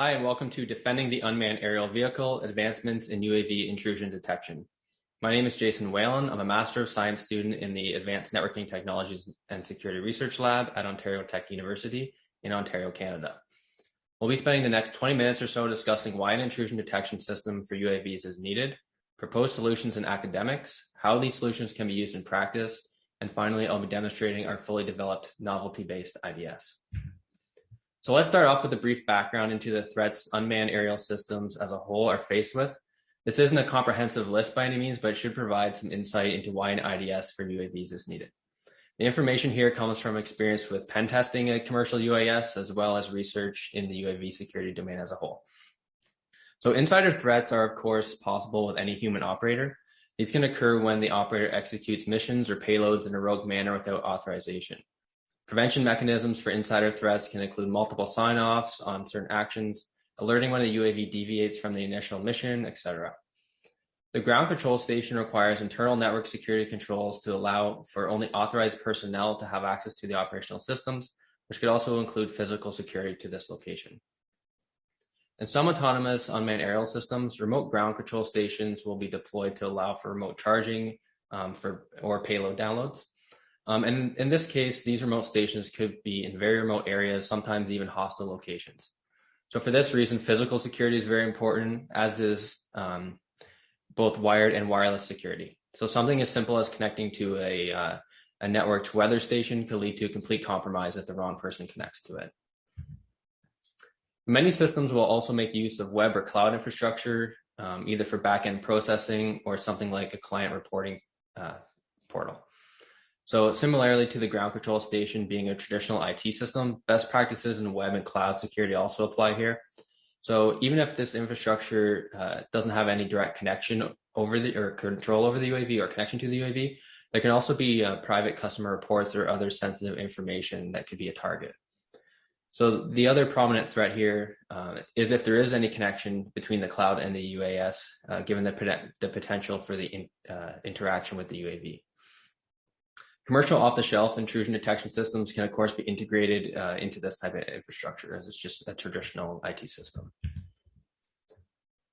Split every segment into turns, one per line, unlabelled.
Hi, and welcome to Defending the Unmanned Aerial Vehicle, Advancements in UAV Intrusion Detection. My name is Jason Whelan. I'm a Master of Science student in the Advanced Networking Technologies and Security Research Lab at Ontario Tech University in Ontario, Canada. We'll be spending the next 20 minutes or so discussing why an intrusion detection system for UAVs is needed, proposed solutions in academics, how these solutions can be used in practice, and finally, I'll be demonstrating our fully developed novelty-based IDS. So let's start off with a brief background into the threats unmanned aerial systems as a whole are faced with. This isn't a comprehensive list by any means, but it should provide some insight into why an IDS for UAVs is needed. The information here comes from experience with pen testing a commercial UAS, as well as research in the UAV security domain as a whole. So insider threats are of course possible with any human operator. These can occur when the operator executes missions or payloads in a rogue manner without authorization. Prevention mechanisms for insider threats can include multiple sign-offs on certain actions, alerting when a UAV deviates from the initial mission, etc. The ground control station requires internal network security controls to allow for only authorized personnel to have access to the operational systems, which could also include physical security to this location. In some autonomous unmanned aerial systems, remote ground control stations will be deployed to allow for remote charging um, for or payload downloads. Um, and in this case, these remote stations could be in very remote areas, sometimes even hostile locations. So for this reason, physical security is very important, as is um, both wired and wireless security. So something as simple as connecting to a, uh, a networked weather station could lead to a complete compromise if the wrong person connects to it. Many systems will also make use of web or cloud infrastructure, um, either for backend processing or something like a client reporting uh, portal. So similarly to the ground control station being a traditional IT system, best practices in web and cloud security also apply here. So even if this infrastructure uh, doesn't have any direct connection over the or control over the UAV or connection to the UAV, there can also be uh, private customer reports or other sensitive information that could be a target. So the other prominent threat here uh, is if there is any connection between the cloud and the UAS, uh, given the, the potential for the in, uh, interaction with the UAV. Commercial off-the-shelf intrusion detection systems can, of course, be integrated uh, into this type of infrastructure as it's just a traditional IT system.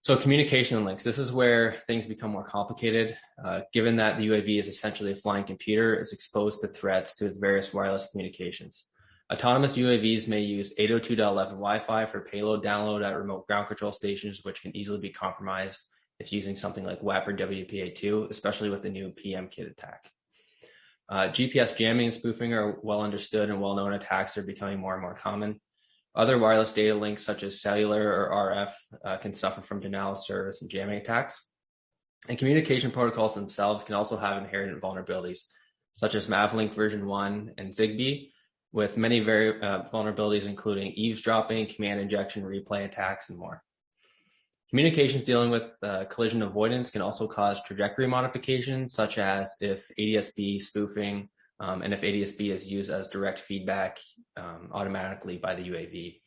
So communication links, this is where things become more complicated. Uh, given that the UAV is essentially a flying computer, it's exposed to threats to its various wireless communications. Autonomous UAVs may use 802.11 Wi-Fi for payload download at remote ground control stations, which can easily be compromised if using something like WEP or WPA2, especially with the new PM-KID attack. Uh, GPS jamming and spoofing are well understood and well-known attacks are becoming more and more common. Other wireless data links such as cellular or RF uh, can suffer from denial of service and jamming attacks. And communication protocols themselves can also have inherent vulnerabilities, such as Mavlink version 1 and ZigBee, with many very uh, vulnerabilities including eavesdropping, command injection, replay attacks, and more. Communications dealing with uh, collision avoidance can also cause trajectory modifications, such as if ADSB spoofing um, and if ADSB is used as direct feedback um, automatically by the UAV.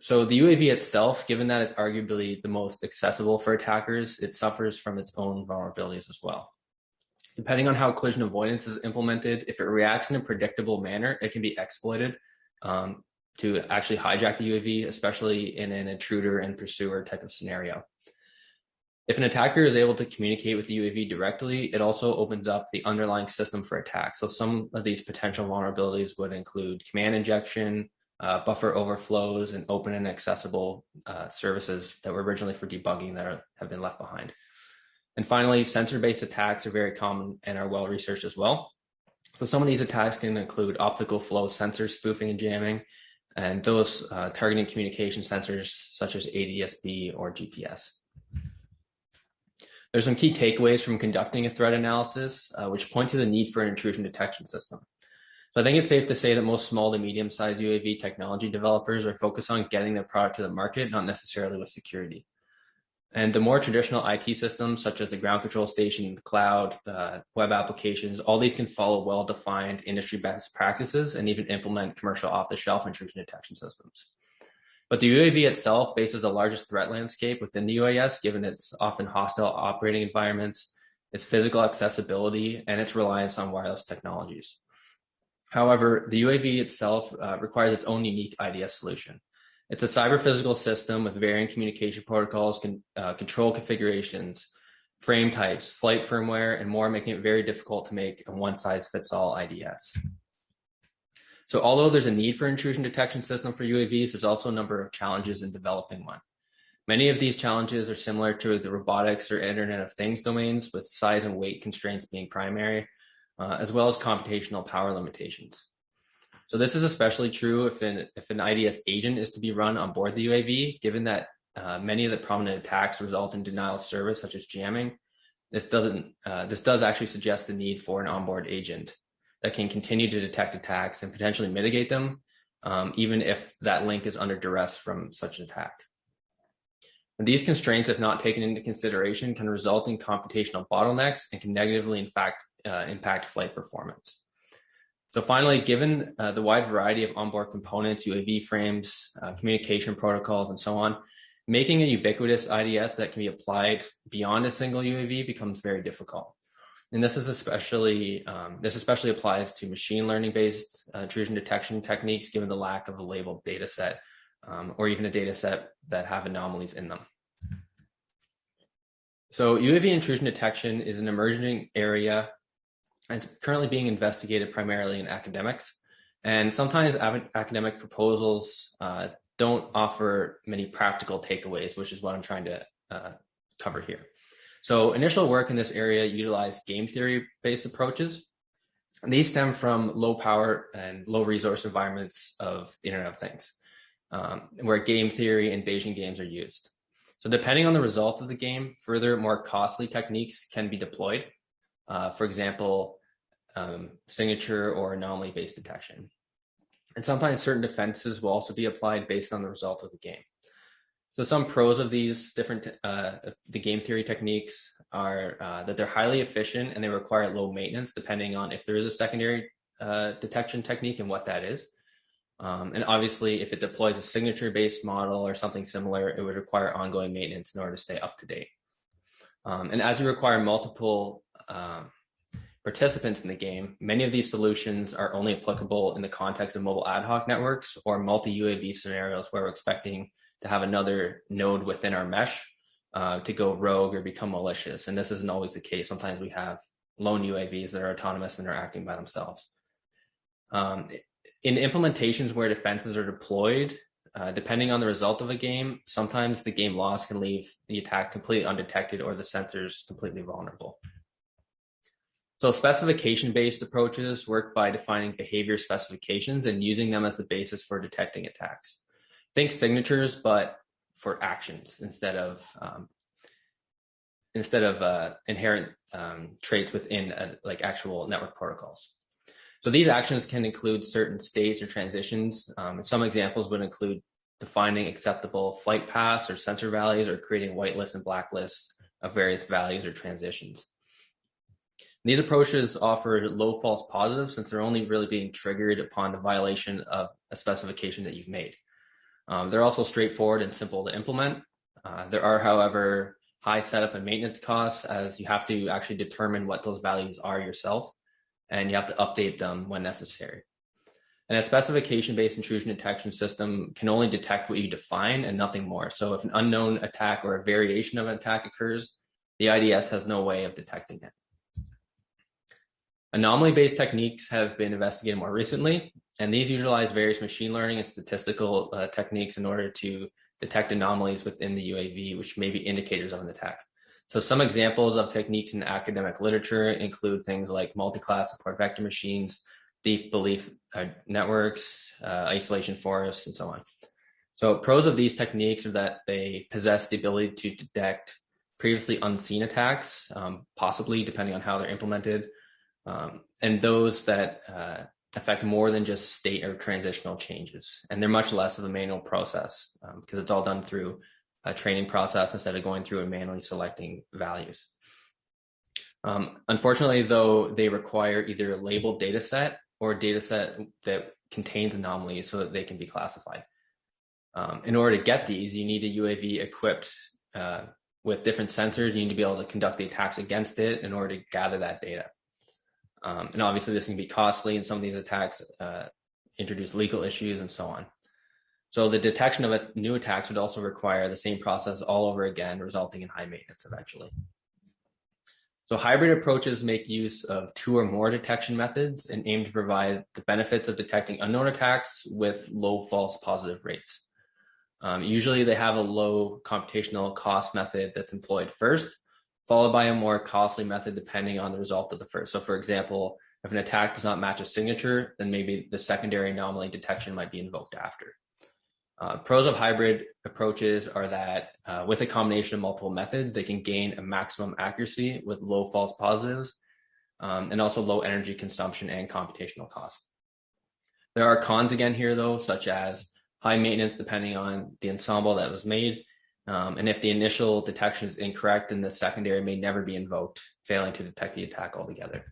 So the UAV itself, given that it's arguably the most accessible for attackers, it suffers from its own vulnerabilities as well. Depending on how collision avoidance is implemented, if it reacts in a predictable manner, it can be exploited. Um, to actually hijack the UAV, especially in an intruder and pursuer type of scenario. If an attacker is able to communicate with the UAV directly, it also opens up the underlying system for attack. So some of these potential vulnerabilities would include command injection, uh, buffer overflows, and open and accessible uh, services that were originally for debugging that are, have been left behind. And finally, sensor-based attacks are very common and are well researched as well. So some of these attacks can include optical flow sensor spoofing and jamming, and those uh, targeting communication sensors such as ADSB or GPS. There's some key takeaways from conducting a threat analysis, uh, which point to the need for an intrusion detection system. So I think it's safe to say that most small to medium-sized UAV technology developers are focused on getting their product to the market, not necessarily with security. And the more traditional IT systems, such as the ground control station, the cloud, uh, web applications, all these can follow well-defined industry best practices and even implement commercial off-the-shelf intrusion detection systems. But the UAV itself faces the largest threat landscape within the UAS, given its often hostile operating environments, its physical accessibility, and its reliance on wireless technologies. However, the UAV itself uh, requires its own unique IDS solution. It's a cyber physical system with varying communication protocols, con, uh, control configurations, frame types, flight firmware, and more, making it very difficult to make a one size fits all IDS. So although there's a need for intrusion detection system for UAVs, there's also a number of challenges in developing one. Many of these challenges are similar to the robotics or Internet of Things domains, with size and weight constraints being primary, uh, as well as computational power limitations. So this is especially true if an, if an IDS agent is to be run on board the UAV, given that uh, many of the prominent attacks result in denial of service, such as jamming. This doesn't. Uh, this does actually suggest the need for an onboard agent that can continue to detect attacks and potentially mitigate them, um, even if that link is under duress from such an attack. And these constraints, if not taken into consideration, can result in computational bottlenecks and can negatively, in fact, uh, impact flight performance. So finally, given uh, the wide variety of onboard components, UAV frames, uh, communication protocols, and so on, making a ubiquitous IDS that can be applied beyond a single UAV becomes very difficult. And this is especially um, this especially applies to machine learning based uh, intrusion detection techniques, given the lack of a labeled data set um, or even a data set that have anomalies in them. So UAV intrusion detection is an emerging area it's currently being investigated primarily in academics. And sometimes academic proposals uh, don't offer many practical takeaways, which is what I'm trying to uh, cover here. So initial work in this area utilized game theory based approaches. And these stem from low power and low resource environments of the Internet of Things, um, where game theory and Bayesian games are used. So depending on the result of the game, further more costly techniques can be deployed. Uh, for example, um, signature or anomaly based detection. And sometimes certain defenses will also be applied based on the result of the game. So some pros of these different, uh, the game theory techniques are uh, that they're highly efficient and they require low maintenance depending on if there is a secondary uh, detection technique and what that is. Um, and obviously, if it deploys a signature-based model or something similar, it would require ongoing maintenance in order to stay up to date. Um, and as you require multiple um, participants in the game, many of these solutions are only applicable in the context of mobile ad hoc networks or multi-UAV scenarios where we're expecting to have another node within our mesh uh, to go rogue or become malicious. And this isn't always the case. Sometimes we have lone UAVs that are autonomous and are acting by themselves. Um, in implementations where defenses are deployed, uh, depending on the result of a game, sometimes the game loss can leave the attack completely undetected or the sensors completely vulnerable. So specification-based approaches work by defining behavior specifications and using them as the basis for detecting attacks. Think signatures, but for actions instead of um, instead of uh, inherent um, traits within a, like actual network protocols. So these actions can include certain states or transitions. Um, some examples would include defining acceptable flight paths or sensor values or creating whitelists and blacklists of various values or transitions. These approaches offer low false positives since they're only really being triggered upon the violation of a specification that you've made. Um, they're also straightforward and simple to implement. Uh, there are, however, high setup and maintenance costs as you have to actually determine what those values are yourself and you have to update them when necessary. And a specification-based intrusion detection system can only detect what you define and nothing more. So if an unknown attack or a variation of an attack occurs, the IDS has no way of detecting it. Anomaly-based techniques have been investigated more recently, and these utilize various machine learning and statistical uh, techniques in order to detect anomalies within the UAV, which may be indicators of an attack. So some examples of techniques in academic literature include things like multi-class support vector machines, deep belief uh, networks, uh, isolation forests, and so on. So pros of these techniques are that they possess the ability to detect previously unseen attacks, um, possibly depending on how they're implemented, um, and those that uh, affect more than just state or transitional changes. And they're much less of a manual process um, because it's all done through a training process instead of going through and manually selecting values. Um, unfortunately, though, they require either a labeled data set or a data set that contains anomalies so that they can be classified. Um, in order to get these, you need a UAV equipped uh, with different sensors. You need to be able to conduct the attacks against it in order to gather that data. Um, and obviously this can be costly and some of these attacks uh, introduce legal issues and so on. So the detection of a new attacks would also require the same process all over again, resulting in high maintenance eventually. So hybrid approaches make use of two or more detection methods and aim to provide the benefits of detecting unknown attacks with low false positive rates. Um, usually they have a low computational cost method that's employed first, followed by a more costly method depending on the result of the first. So for example, if an attack does not match a signature, then maybe the secondary anomaly detection might be invoked after. Uh, pros of hybrid approaches are that uh, with a combination of multiple methods, they can gain a maximum accuracy with low false positives um, and also low energy consumption and computational cost. There are cons again here though, such as high maintenance depending on the ensemble that was made. Um, and if the initial detection is incorrect, then the secondary may never be invoked, failing to detect the attack altogether.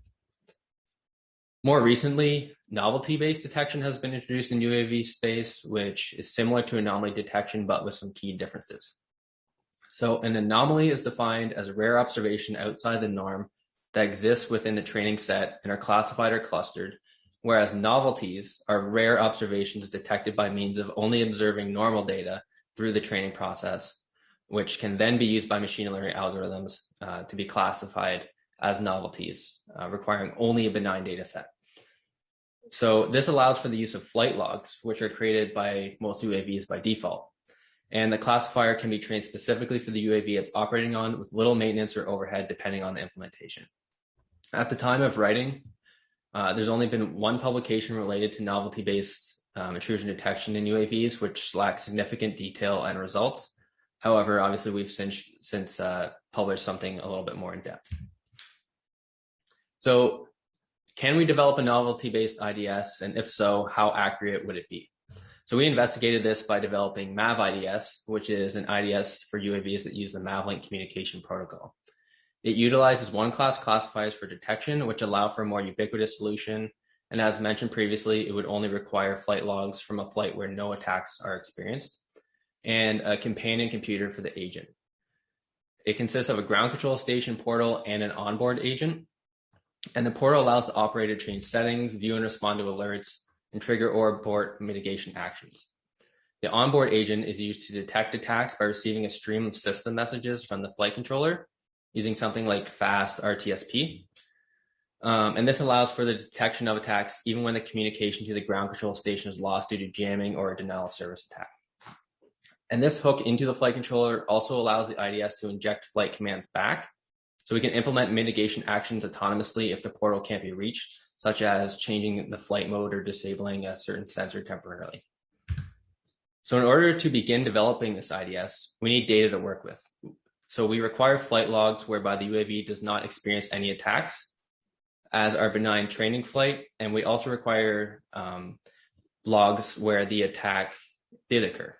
More recently, novelty-based detection has been introduced in UAV space, which is similar to anomaly detection, but with some key differences. So an anomaly is defined as a rare observation outside the norm that exists within the training set and are classified or clustered, whereas novelties are rare observations detected by means of only observing normal data through the training process, which can then be used by machine learning algorithms uh, to be classified as novelties, uh, requiring only a benign data set. So this allows for the use of flight logs, which are created by most UAVs by default. And the classifier can be trained specifically for the UAV it's operating on with little maintenance or overhead depending on the implementation. At the time of writing, uh, there's only been one publication related to novelty-based um, intrusion detection in UAVs, which lacks significant detail and results. However, obviously we've since, since uh, published something a little bit more in depth. So can we develop a novelty-based IDS? And if so, how accurate would it be? So we investigated this by developing MAV IDS, which is an IDS for UAVs that use the MAVLink communication protocol. It utilizes one class classifiers for detection, which allow for a more ubiquitous solution. And as mentioned previously, it would only require flight logs from a flight where no attacks are experienced and a companion computer for the agent. It consists of a ground control station portal and an onboard agent. And the portal allows the operator to change settings, view and respond to alerts, and trigger or abort mitigation actions. The onboard agent is used to detect attacks by receiving a stream of system messages from the flight controller using something like fast RTPS. Um, and this allows for the detection of attacks even when the communication to the ground control station is lost due to jamming or a denial of service attack. And this hook into the flight controller also allows the IDS to inject flight commands back so we can implement mitigation actions autonomously if the portal can't be reached, such as changing the flight mode or disabling a certain sensor temporarily. So in order to begin developing this IDS, we need data to work with. So we require flight logs whereby the UAV does not experience any attacks as our benign training flight. And we also require um, logs where the attack did occur,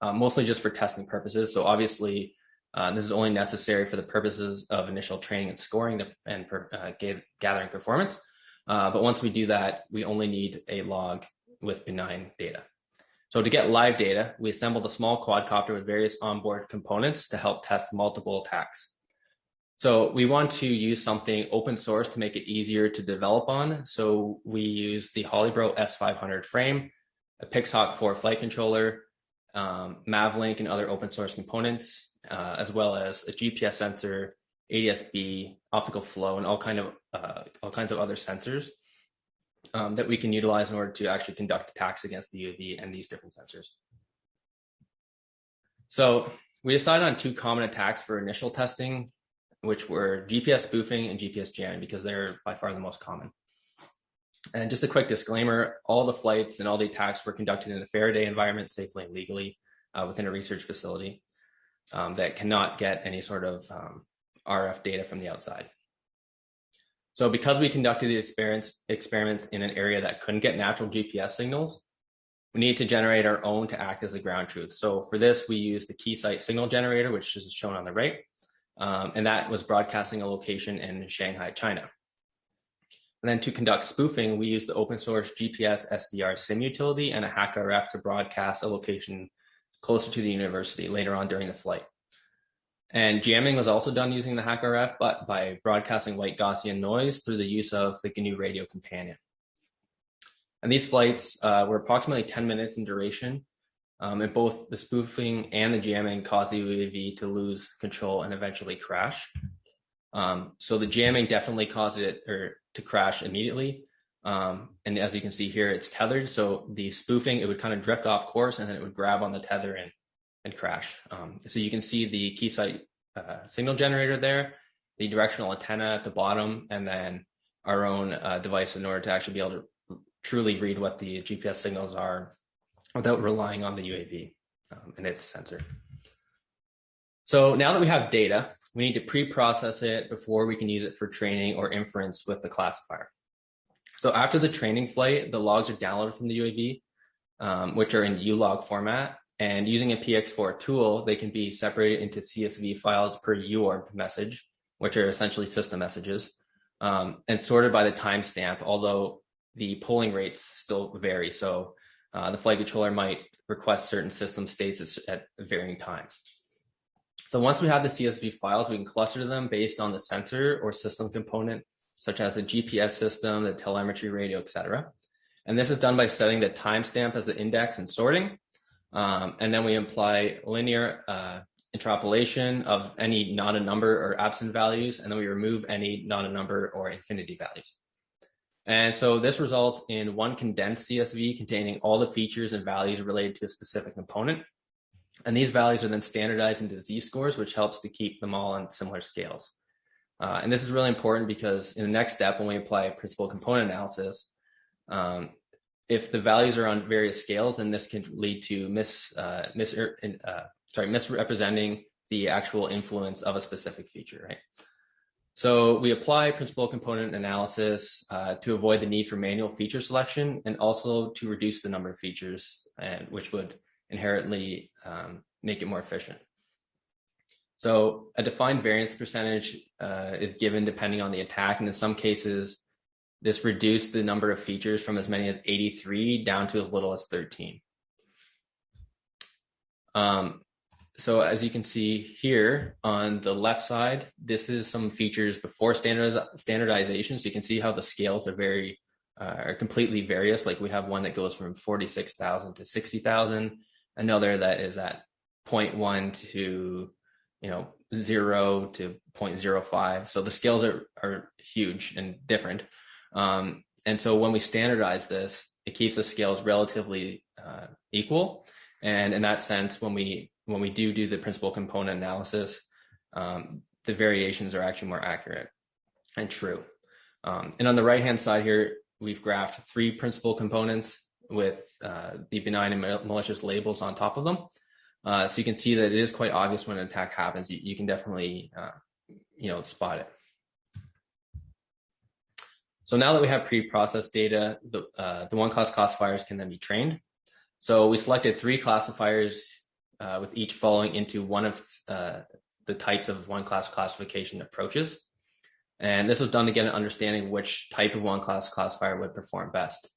uh, mostly just for testing purposes. So obviously uh, this is only necessary for the purposes of initial training and scoring and uh, gathering performance. Uh, but once we do that, we only need a log with benign data. So to get live data, we assembled a small quadcopter with various onboard components to help test multiple attacks. So we want to use something open source to make it easier to develop on. So we use the Holybro S500 frame, a Pixhawk 4 flight controller, um, MAVLink and other open source components, uh, as well as a GPS sensor, ADSB, optical flow, and all kind of uh, all kinds of other sensors um, that we can utilize in order to actually conduct attacks against the UAV and these different sensors. So we decided on two common attacks for initial testing, which were GPS spoofing and GPS jamming because they're by far the most common. And just a quick disclaimer, all the flights and all the attacks were conducted in a Faraday environment safely and legally uh, within a research facility um, that cannot get any sort of um, RF data from the outside. So because we conducted the experiments, experiments in an area that couldn't get natural GPS signals, we need to generate our own to act as the ground truth. So for this, we use the Keysight signal generator, which is shown on the right. Um, and that was broadcasting a location in Shanghai, China. And then to conduct spoofing, we used the open source GPS SDR sim utility and a HackRF to broadcast a location closer to the university later on during the flight. And jamming was also done using the HackRF, but by broadcasting white Gaussian noise through the use of the GNU Radio Companion. And these flights uh, were approximately 10 minutes in duration. Um, and both the spoofing and the jamming caused the UAV to lose control and eventually crash. Um, so the jamming definitely caused it or to crash immediately. Um, and as you can see here, it's tethered. So the spoofing, it would kind of drift off course and then it would grab on the tether and, and crash. Um, so you can see the Keysight uh, signal generator there, the directional antenna at the bottom, and then our own uh, device in order to actually be able to truly read what the GPS signals are without relying on the UAV um, and its sensor. So now that we have data, we need to pre-process it before we can use it for training or inference with the classifier. So after the training flight, the logs are downloaded from the UAV, um, which are in ulog format. And using a PX4 tool, they can be separated into CSV files per UORB message, which are essentially system messages, um, and sorted by the timestamp, although the polling rates still vary. So uh, the flight controller might request certain system states at varying times. So once we have the CSV files, we can cluster them based on the sensor or system component, such as the GPS system, the telemetry radio, etc. And this is done by setting the timestamp as the index and sorting. Um, and then we apply linear uh, interpolation of any not a number or absent values, and then we remove any not a number or infinity values. And so this results in one condensed CSV containing all the features and values related to a specific component. And these values are then standardized into z-scores, which helps to keep them all on similar scales. Uh, and this is really important because in the next step, when we apply principal component analysis, um, if the values are on various scales, then this can lead to mis, uh, mis uh, sorry, misrepresenting the actual influence of a specific feature, right? So we apply principal component analysis uh, to avoid the need for manual feature selection and also to reduce the number of features, and which would inherently um, make it more efficient. So a defined variance percentage uh, is given depending on the attack, and in some cases, this reduced the number of features from as many as 83 down to as little as 13. Um, so as you can see here on the left side, this is some features before standardiz standardization. So you can see how the scales are very, uh, are completely various. Like we have one that goes from 46,000 to 60,000, another that is at 0.1 to, you know, zero to 0.05. So the scales are, are huge and different. Um, and so when we standardize this, it keeps the scales relatively uh, equal. And in that sense, when we when we do do the principal component analysis, um, the variations are actually more accurate and true. Um, and on the right-hand side here, we've graphed three principal components with uh, the benign and malicious labels on top of them. Uh, so you can see that it is quite obvious when an attack happens. You, you can definitely, uh, you know, spot it. So now that we have pre-processed data, the, uh, the one class classifiers can then be trained. So we selected three classifiers uh, with each falling into one of uh, the types of one class classification approaches. And this was done to get an understanding which type of one class classifier would perform best.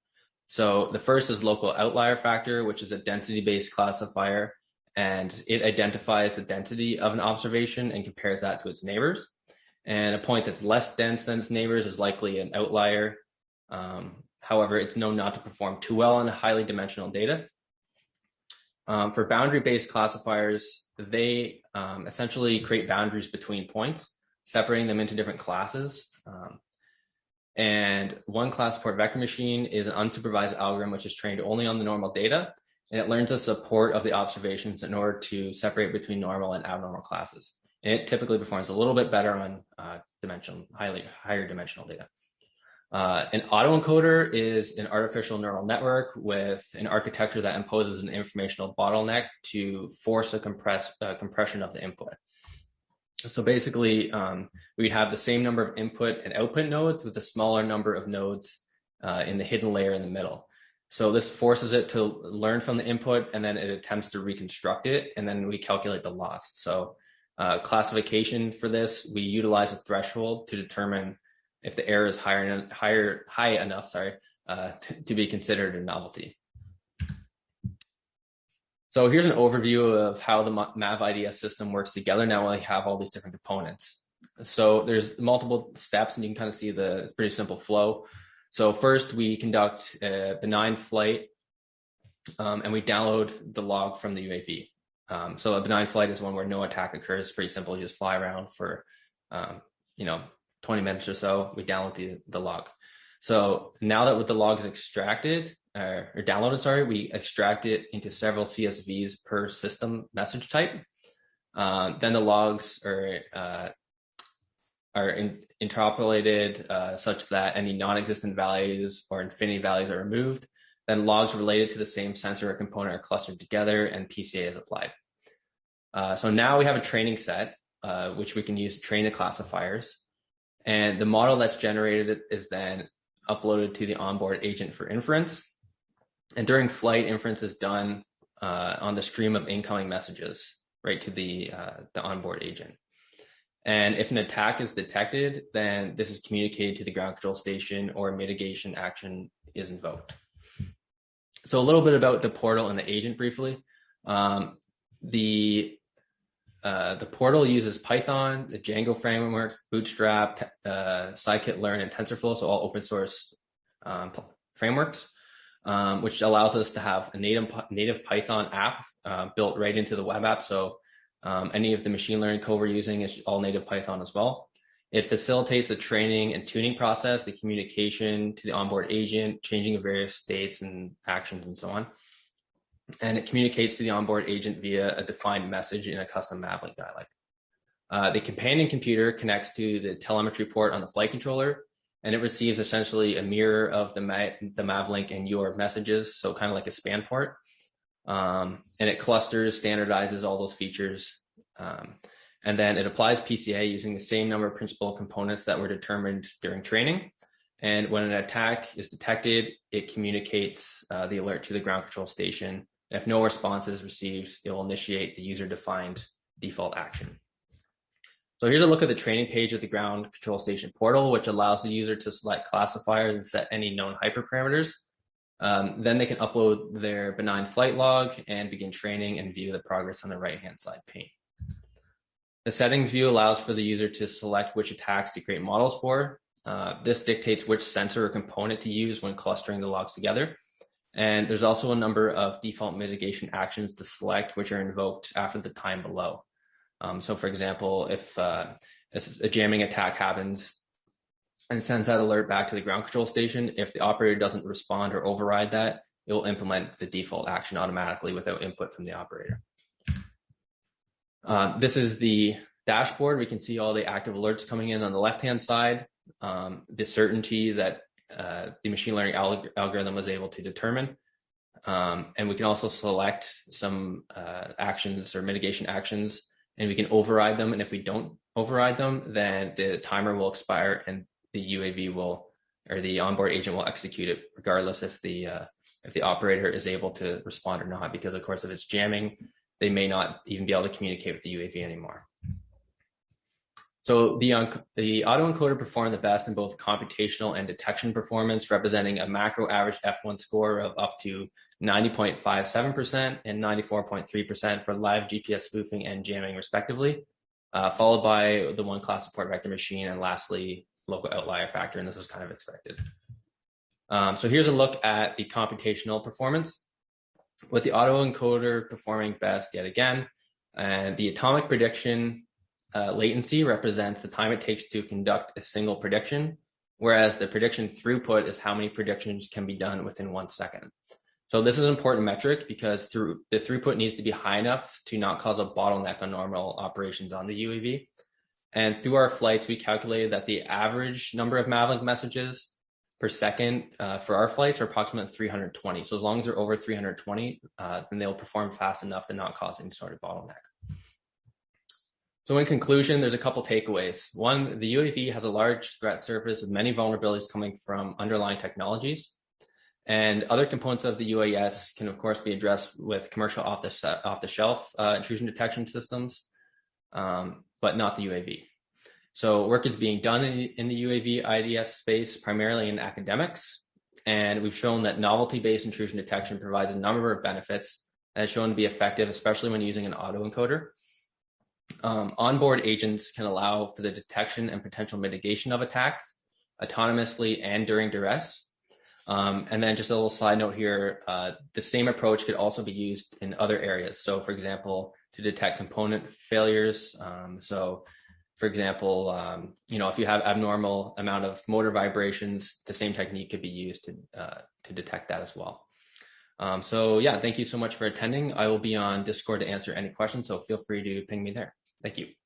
So the first is local outlier factor, which is a density based classifier, and it identifies the density of an observation and compares that to its neighbors. And a point that's less dense than its neighbors is likely an outlier. Um, however, it's known not to perform too well on highly dimensional data. Um, for boundary-based classifiers, they um, essentially create boundaries between points, separating them into different classes. Um, and one class support vector machine is an unsupervised algorithm which is trained only on the normal data, and it learns the support of the observations in order to separate between normal and abnormal classes. And it typically performs a little bit better on uh, dimensional, highly higher dimensional data. Uh, an autoencoder is an artificial neural network with an architecture that imposes an informational bottleneck to force a compress, uh, compression of the input. So basically, um, we'd have the same number of input and output nodes with a smaller number of nodes uh, in the hidden layer in the middle. So this forces it to learn from the input and then it attempts to reconstruct it and then we calculate the loss. So uh, classification for this, we utilize a threshold to determine if the error is higher, higher, high enough, sorry, uh, to, be considered a novelty. So here's an overview of how the MAV IDS system works together. Now we have all these different components. So there's multiple steps and you can kind of see the pretty simple flow. So first we conduct a benign flight um, and we download the log from the UAV. Um, so a benign flight is one where no attack occurs. Pretty simple. You just fly around for, um, you know, 20 minutes or so. We download the, the log. So now that with the log is extracted uh, or downloaded, sorry, we extract it into several CSVs per system message type. Uh, then the logs are uh, are in, interpolated uh, such that any non-existent values or infinity values are removed. Then logs related to the same sensor or component are clustered together and PCA is applied. Uh, so now we have a training set, uh, which we can use to train the classifiers. And the model that's generated is then uploaded to the onboard agent for inference. And during flight, inference is done uh, on the stream of incoming messages right to the, uh, the onboard agent. And if an attack is detected, then this is communicated to the ground control station or mitigation action is invoked. So a little bit about the portal and the agent briefly. Um, the uh, the portal uses Python, the Django framework, Bootstrap, uh, scikit-learn, and TensorFlow, so all open source um, frameworks, um, which allows us to have a native native Python app uh, built right into the web app. So um, any of the machine learning code we're using is all native Python as well. It facilitates the training and tuning process, the communication to the onboard agent, changing of various states and actions and so on. And it communicates to the onboard agent via a defined message in a custom Mavlink dialect. Uh, the companion computer connects to the telemetry port on the flight controller, and it receives essentially a mirror of the, Ma the Mavlink and your messages, so kind of like a span port. Um, and it clusters, standardizes all those features. Um, and then it applies PCA using the same number of principal components that were determined during training. And when an attack is detected, it communicates uh, the alert to the ground control station. If no response is received, it will initiate the user defined default action. So here's a look at the training page of the ground control station portal, which allows the user to select classifiers and set any known hyperparameters. Um, then they can upload their benign flight log and begin training and view the progress on the right-hand side pane. The settings view allows for the user to select which attacks to create models for. Uh, this dictates which sensor or component to use when clustering the logs together. And there's also a number of default mitigation actions to select, which are invoked after the time below. Um, so for example, if uh, a jamming attack happens, and sends that alert back to the ground control station. If the operator doesn't respond or override that, it will implement the default action automatically without input from the operator. Uh, this is the dashboard. We can see all the active alerts coming in on the left-hand side, um, the certainty that uh, the machine learning alg algorithm was able to determine. Um, and we can also select some uh, actions or mitigation actions, and we can override them. And if we don't override them, then the timer will expire and the UAV will or the onboard agent will execute it regardless if the uh, if the operator is able to respond or not because of course if it's jamming they may not even be able to communicate with the UAV anymore. So the, the autoencoder performed the best in both computational and detection performance, representing a macro average F1 score of up to 90.57% and 94.3% for live GPS spoofing and jamming respectively, uh, followed by the one class support vector machine, and lastly, local outlier factor, and this was kind of expected. Um, so here's a look at the computational performance. With the autoencoder performing best yet again, and the atomic prediction uh, latency represents the time it takes to conduct a single prediction, whereas the prediction throughput is how many predictions can be done within one second. So this is an important metric because through the throughput needs to be high enough to not cause a bottleneck on normal operations on the UAV. And through our flights, we calculated that the average number of Mavlink messages per second uh, for our flights are approximately 320. So as long as they're over 320, uh, then they'll perform fast enough to not cause any sort of bottleneck. So in conclusion, there's a couple takeaways. One, the UAV has a large threat surface with many vulnerabilities coming from underlying technologies. And other components of the UAS can, of course, be addressed with commercial off-the-shelf off the uh, intrusion detection systems. Um, but not the UAV. So work is being done in, in the UAV IDS space, primarily in academics. And we've shown that novelty-based intrusion detection provides a number of benefits and has shown to be effective, especially when using an autoencoder. Um, onboard agents can allow for the detection and potential mitigation of attacks, autonomously and during duress. Um, and then just a little side note here, uh, the same approach could also be used in other areas. So for example, to detect component failures. Um, so for example, um, you know, if you have abnormal amount of motor vibrations, the same technique could be used to, uh, to detect that as well. Um, so yeah, thank you so much for attending. I will be on Discord to answer any questions, so feel free to ping me there. Thank you.